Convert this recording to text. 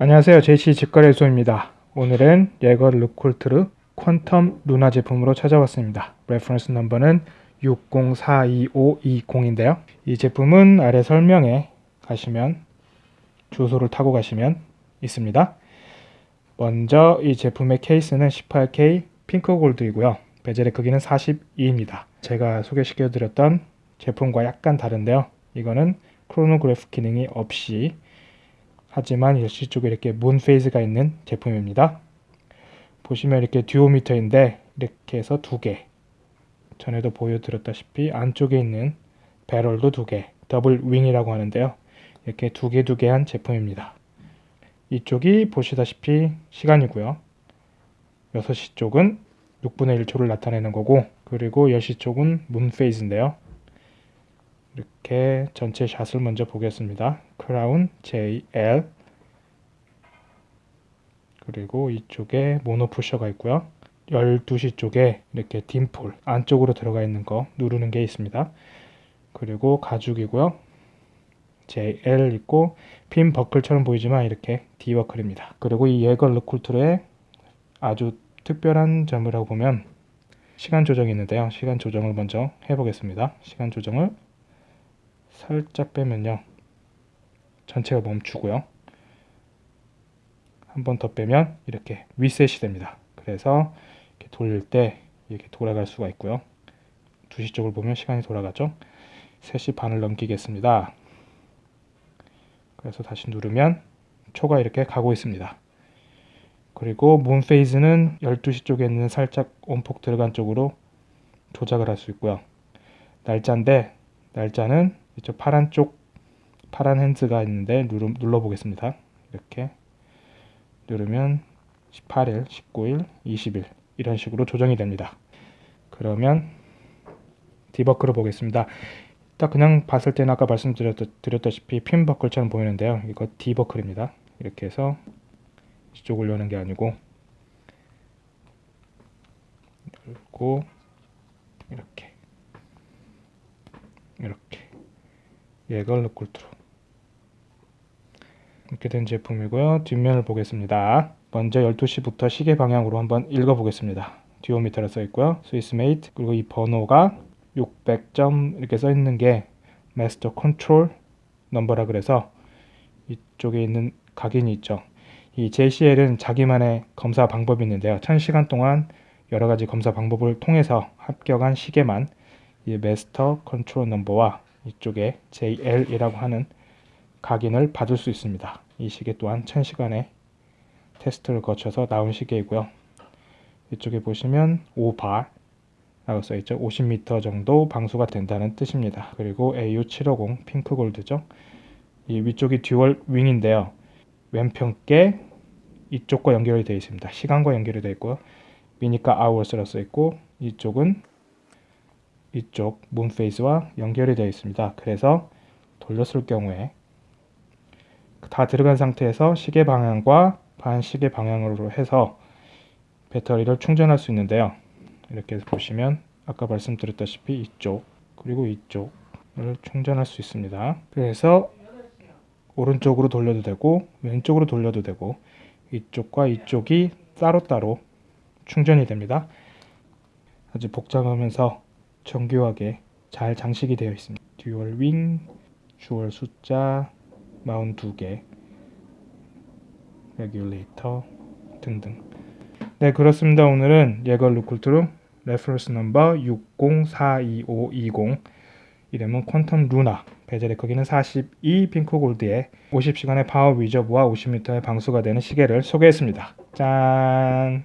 안녕하세요. 제시 직거래소입니다. 오늘은 예거 르쿨트르 퀀텀 루나 제품으로 찾아왔습니다. reference number는 604250인데요. 이 제품은 아래 설명에 가시면 주소를 타고 가시면 있습니다. 먼저 이 제품의 케이스는 18K 핑크 골드이고요. 베젤의 크기는 42입니다. 제가 소개시켜 드렸던 제품과 약간 다른데요. 이거는 크로노그래프 기능이 없이 하지만 열시 쪽에 이렇게 moon phase가 있는 제품입니다. 보시면 이렇게 듀오미터인데 이렇게 해서 두 개. 전에도 보여드렸다시피 안쪽에 있는 배럴도 두 개. double wing이라고 하는데요. 이렇게 두 개 두 개 한 제품입니다. 이쪽이 보시다시피 시간이고요. 6시 쪽은 6분의 1초를 나타내는 거고 그리고 10시 쪽은 moon phase인데요. 이렇게 전체 샷을 먼저 보겠습니다. 크라운 JL 그리고 이쪽에 모노 푸셔가 있고요. 12시 쪽에 이렇게 딤폴 안쪽으로 들어가 있는 거 누르는 게 있습니다. 그리고 가죽이고요. JL 있고 핀 버클처럼 보이지만 이렇게 D버클입니다. 그리고 이 예거 르쿨트의 아주 특별한 점이라고 보면 시간 조정이 있는데요. 시간 조정을 먼저 해보겠습니다. 시간 조정을 살짝 빼면요. 전체가 멈추고요. 한 번 더 빼면 이렇게 리셋이 됩니다. 그래서 이렇게 돌릴 때 이렇게 돌아갈 수가 있고요. 2시 쪽을 보면 시간이 돌아가죠. 3시 반을 넘기겠습니다. 그래서 다시 누르면 초가 이렇게 가고 있습니다. 그리고 문 페이즈는 12시 쪽에 있는 살짝 온폭 들어간 쪽으로 조작을 할 수 있고요. 날짜인데 날짜는 이쪽 파란 쪽 파란 핸즈가 있는데 누르, 눌러 보겠습니다. 이렇게 누르면 18일, 19일, 20일 이런 식으로 조정이 됩니다. 그러면 디버클을 보겠습니다. 딱 그냥 봤을 때는 아까 말씀드렸다시피 핀 버클처럼 보이는데요. 이거 디버클입니다. 이렇게 해서 이쪽을 여는 게 아니고 열고 이렇게 예거 르쿨트르 이렇게 된 제품이고요. 뒷면을 보겠습니다. 먼저 12시부터 시계 방향으로 한번 읽어보겠습니다. 듀오미터라 써있고요. Swiss made 그리고 이 번호가 600점 이렇게 써있는 게 master control number라 그래서 이쪽에 있는 각인이 있죠. 이 JL은 자기만의 검사 방법이 있는데요. 1000시간 동안 여러 가지 검사 방법을 통해서 합격한 시계만 이 master control number와 이쪽에 JL이라고 하는 각인을 받을 수 있습니다. 이 시계 또한 1000시간의 테스트를 거쳐서 나온 시계이고요. 이쪽에 보시면 5바 라고 써있죠. 50m 정도 방수가 된다는 뜻입니다. 그리고 AU750 핑크 골드죠. 이 위쪽이 dual wing인데요. 왼편께 이쪽과 연결이 되어 있습니다. 시간과 연결이 되어 있고요. minute hours라 써있고 이쪽은 이쪽 moon phase와 연결이 되어 있습니다. 그래서 돌렸을 경우에 다 들어간 상태에서 시계 방향과 반시계 방향으로 해서 배터리를 충전할 수 있는데요. 이렇게 보시면 아까 말씀드렸다시피 이쪽 그리고 이쪽을 충전할 수 있습니다. 그래서 오른쪽으로 돌려도 되고 왼쪽으로 돌려도 되고 이쪽과 이쪽이 따로따로 충전이 됩니다. 아주 복잡하면서 정교하게 잘 장식이 되어 있습니다. dual wing, jewel 숫자, 마운 두개 regulator 등등 네 그렇습니다. 오늘은 예거 르쿨트르 reference number 604250 이름은 퀀텀 루나 베젤의 크기는 42 핑크 골드에 50시간의 power reserve와 50m의 방수가 되는 시계를 소개했습니다. 짠!